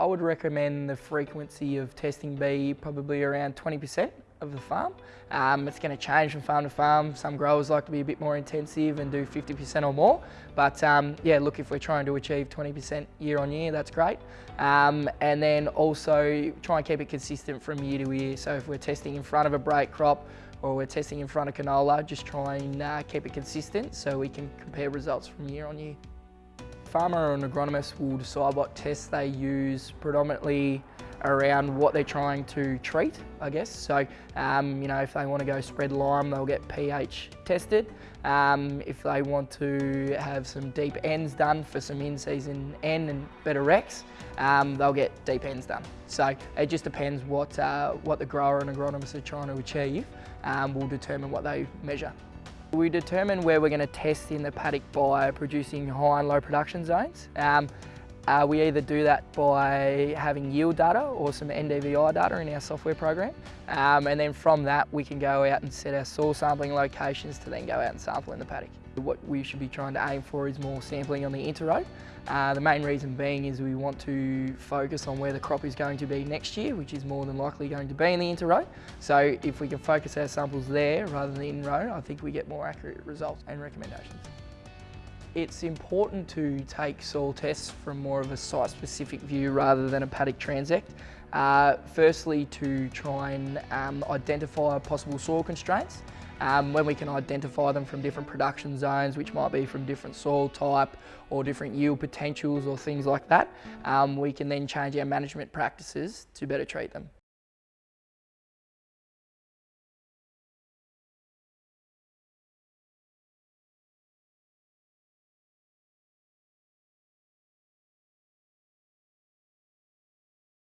I would recommend the frequency of testing be probably around 20% of the farm. Um, it's going to change from farm to farm. Some growers like to be a bit more intensive and do 50% or more. But um, yeah, look, if we're trying to achieve 20% year on year, that's great. Um, and then also try and keep it consistent from year to year. So if we're testing in front of a break crop or we're testing in front of canola, just try and uh, keep it consistent so we can compare results from year on year farmer or an agronomist will decide what tests they use predominantly around what they're trying to treat, I guess. So, um, you know, if they want to go spread lime, they'll get pH tested. Um, if they want to have some deep Ns done for some in-season N and better Rex, um, they'll get deep Ns done. So it just depends what, uh, what the grower and agronomist are trying to achieve um, will determine what they measure. We determine where we're going to test in the paddock by producing high and low production zones. Um, uh, we either do that by having yield data or some NDVI data in our software program. Um, and then from that, we can go out and set our soil sampling locations to then go out and sample in the paddock. What we should be trying to aim for is more sampling on the interrow. Uh, the main reason being is we want to focus on where the crop is going to be next year, which is more than likely going to be in the interrow. So if we can focus our samples there rather than in row, I think we get more accurate results and recommendations. It's important to take soil tests from more of a site-specific view rather than a paddock transect. Uh, firstly, to try and um, identify possible soil constraints. Um, when we can identify them from different production zones, which might be from different soil type or different yield potentials or things like that, um, we can then change our management practices to better treat them.